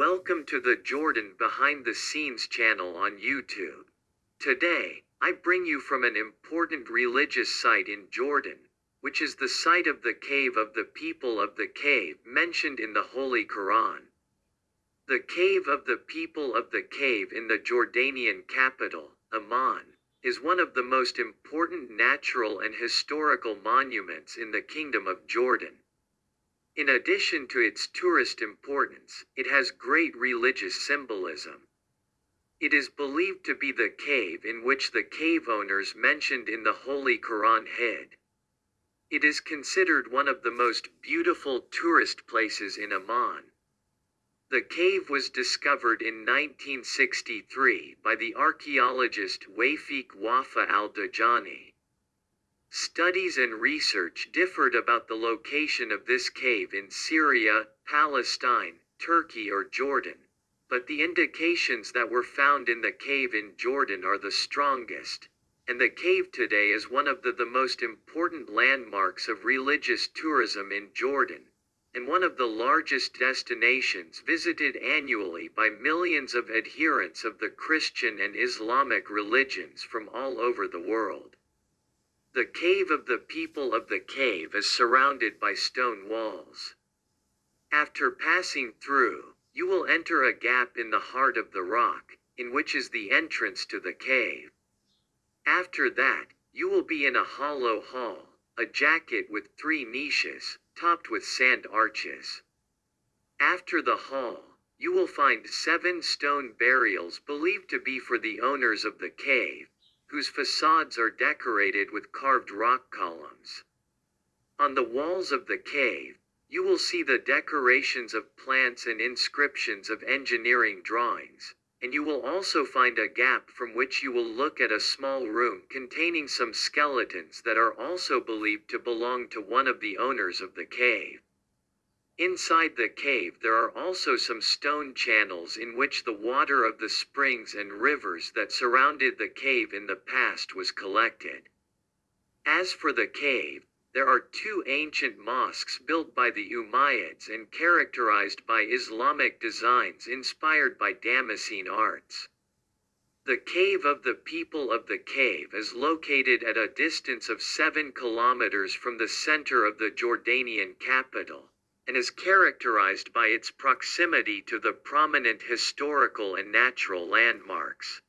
Welcome to the Jordan Behind the Scenes channel on YouTube. Today, I bring you from an important religious site in Jordan, which is the site of the cave of the people of the cave mentioned in the Holy Quran. The cave of the people of the cave in the Jordanian capital, Amman, is one of the most important natural and historical monuments in the Kingdom of Jordan. In addition to its tourist importance, it has great religious symbolism. It is believed to be the cave in which the cave owners mentioned in the Holy Quran hid. It is considered one of the most beautiful tourist places in Amman. The cave was discovered in 1963 by the archaeologist Wafik Wafa al-Dajani. Studies and research differed about the location of this cave in Syria, Palestine, Turkey or Jordan, but the indications that were found in the cave in Jordan are the strongest, and the cave today is one of the, the most important landmarks of religious tourism in Jordan, and one of the largest destinations visited annually by millions of adherents of the Christian and Islamic religions from all over the world. The cave of the people of the cave is surrounded by stone walls. After passing through, you will enter a gap in the heart of the rock, in which is the entrance to the cave. After that, you will be in a hollow hall, a jacket with three niches, topped with sand arches. After the hall, you will find seven stone burials believed to be for the owners of the cave, whose facades are decorated with carved rock columns. On the walls of the cave, you will see the decorations of plants and inscriptions of engineering drawings, and you will also find a gap from which you will look at a small room containing some skeletons that are also believed to belong to one of the owners of the cave. Inside the cave there are also some stone channels in which the water of the springs and rivers that surrounded the cave in the past was collected. As for the cave, there are two ancient mosques built by the Umayyads and characterized by Islamic designs inspired by Damascene arts. The cave of the people of the cave is located at a distance of 7 kilometers from the center of the Jordanian capital and is characterized by its proximity to the prominent historical and natural landmarks.